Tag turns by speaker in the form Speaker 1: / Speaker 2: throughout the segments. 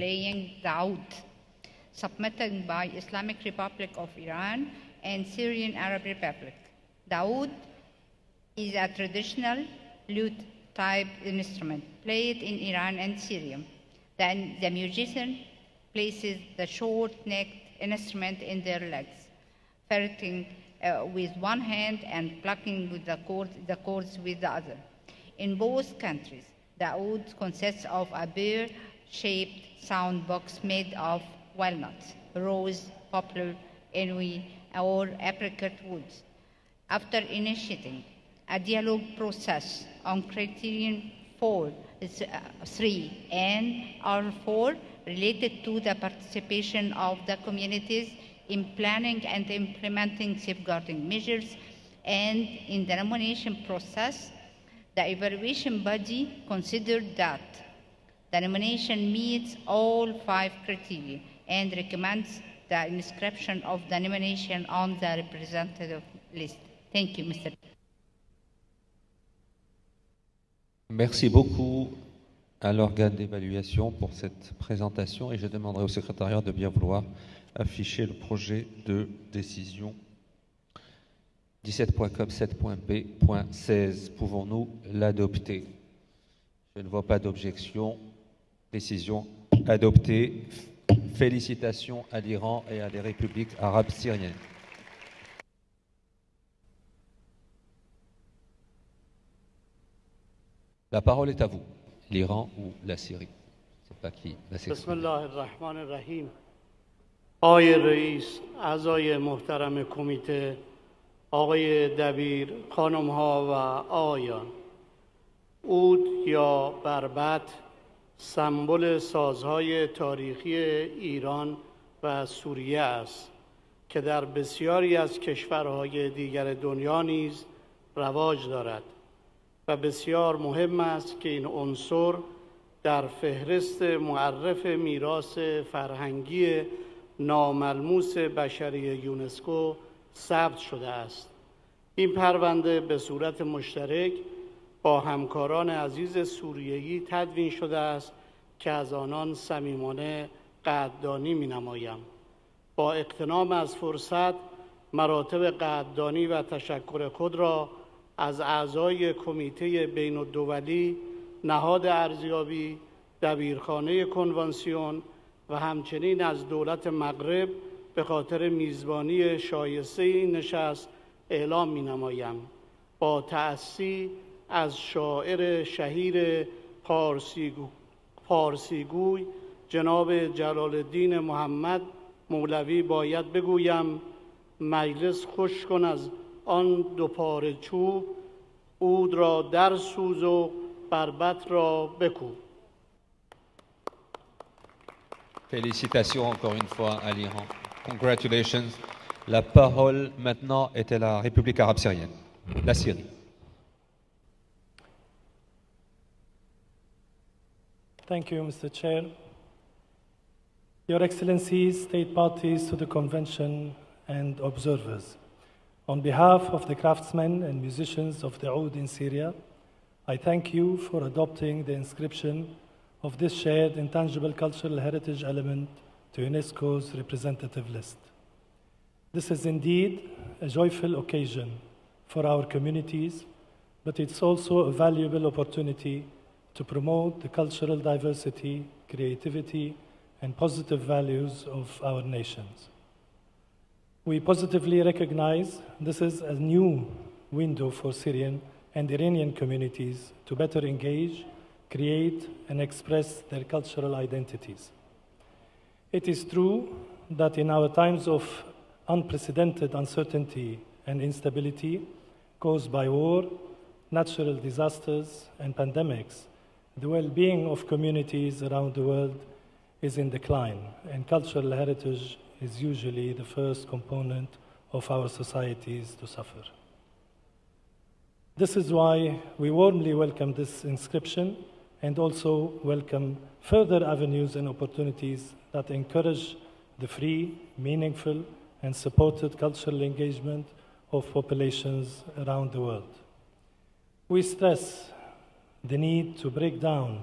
Speaker 1: playing the oud, submitted by Islamic Republic of Iran and Syrian Arab Republic. The oud is a traditional lute type instrument played in Iran and Syria. Then the musician places the short-necked instrument in their legs, fretting uh, with one hand and plucking with the chords, the with the other. In both countries, the oud consists of a bear-shaped sound box made of walnuts, rose, poplar, anui, or apricot woods. After initiating a dialogue process on criterion 4, uh, 3 and R4 related to the participation of the communities in planning and implementing safeguarding measures and in the nomination process, the evaluation body considered that the nomination meets all five criteria and recommends the inscription of the nomination on the representative list. Thank you, Mr.
Speaker 2: Merci beaucoup à l'organe d'évaluation pour cette présentation et je demanderai au secrétariat de bien vouloir afficher le projet de décision 17.com 7.b.16. Pouvons-nous l'adopter? Je ne vois pas d'objection. Décision adoptée. Félicitations à l'Iran et à les républiques arabes syriennes. La parole est à vous, l'Iran ou la Syrie. Je ne sais pas qui va
Speaker 3: بسم
Speaker 2: s'exprimer.
Speaker 3: الله الرحمن الرحیم آقای رئیس اعضای محترم کمیته آقای دبیر خانم ها و آقایان اود یا بربط سمبل سازهای تاریخی ایران و سوریه است که در بسیاری از کشورهای دیگر دنیا نیز رواج دارد و بسیار مهم است که این عنصر در فهرست معرف میراث فرهنگی ناملموس بشری یونسکو ثبت شده است. این پرونده به صورت مشترک با همکاران عزیز سوریهی تدوین شده است که از آنان صمیمانه قدردانی می با اقتنام از فرصت مراتب قدردانی و تشکر خود را از اعضای کمیته بین الدولی نهاد ارزیابی دبیرخانه کنوانسیون و همچنین از دولت مغرب به خاطر میزبانی شایسته این نشست اعلام می نمایم با تأسی از شاعر شهیر پارسیگو پارسیگوی جناب جلال الدین محمد مولوی باید بگویم مجلس خوش کن از آن دو پاره چوب اود را در سوز و بربط را بکوب
Speaker 2: Félicitations encore une fois à l'Iran. Congratulations. La parole maintenant est à la République arabe syrienne, la Syrie.
Speaker 4: Thank you, Mr. Chair. Your Excellencies, state parties to the convention and observers. On behalf of the craftsmen and musicians of the Oud in Syria, I thank you for adopting the inscription of this shared intangible cultural heritage element to UNESCO's representative list. This is indeed a joyful occasion for our communities, but it's also a valuable opportunity to promote the cultural diversity, creativity, and positive values of our nations. We positively recognize this is a new window for Syrian and Iranian communities to better engage, create, and express their cultural identities. It is true that in our times of unprecedented uncertainty and instability caused by war, natural disasters, and pandemics, the well being of communities around the world is in decline, and cultural heritage is usually the first component of our societies to suffer. This is why we warmly welcome this inscription and also welcome further avenues and opportunities that encourage the free, meaningful, and supported cultural engagement of populations around the world. We stress the need to break down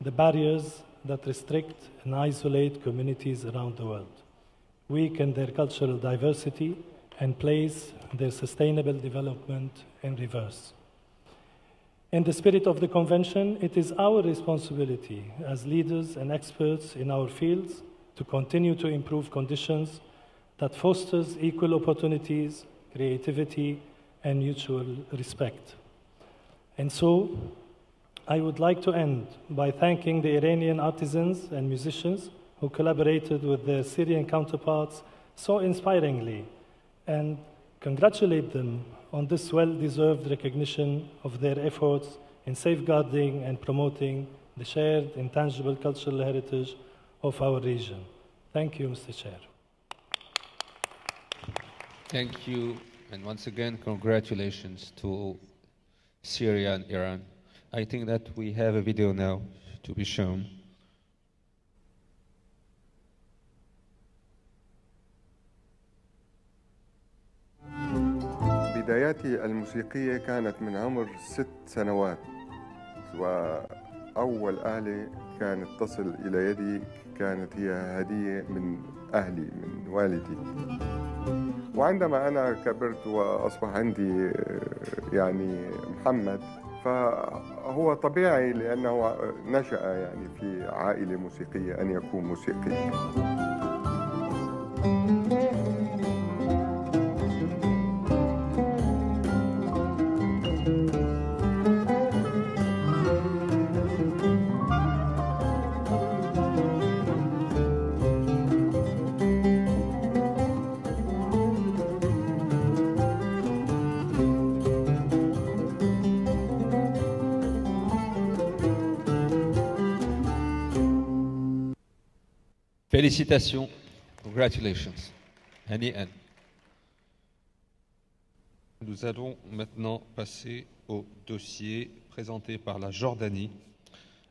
Speaker 4: the barriers that restrict and isolate communities around the world, weaken their cultural diversity, and place their sustainable development in reverse. In the spirit of the Convention, it is our responsibility as leaders and experts in our fields to continue to improve conditions that fosters equal opportunities, creativity, and mutual respect. And so, I would like to end by thanking the Iranian artisans and musicians who collaborated with their Syrian counterparts so inspiringly and congratulate them on this well deserved recognition of their efforts in safeguarding and promoting the shared intangible cultural heritage of our region. Thank you, Mr. Chair.
Speaker 2: Thank you. And once again, congratulations to Syria and Iran. I think that we have a video now to be shown.
Speaker 5: بداياتي الموسيقية كانت من عمر ست سنوات وأول آلة كانت تصل إلى يدي كانت هي هدية من أهلي من والدي وعندما أنا كبرت وأصبح عندي يعني محمد فهو طبيعي لأنه نشأ يعني في عائلة موسيقية أن يكون موسيقي.
Speaker 2: Congratulations. Nous allons maintenant passer au dossier présenté par la Jordanie,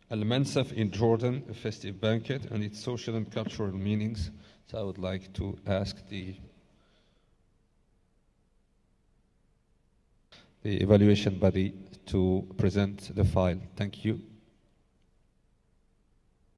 Speaker 2: Al-Mansaf in Jordan, a festive banquet and its social and cultural meanings. So I would like to ask the evaluation body to present the file. Thank you.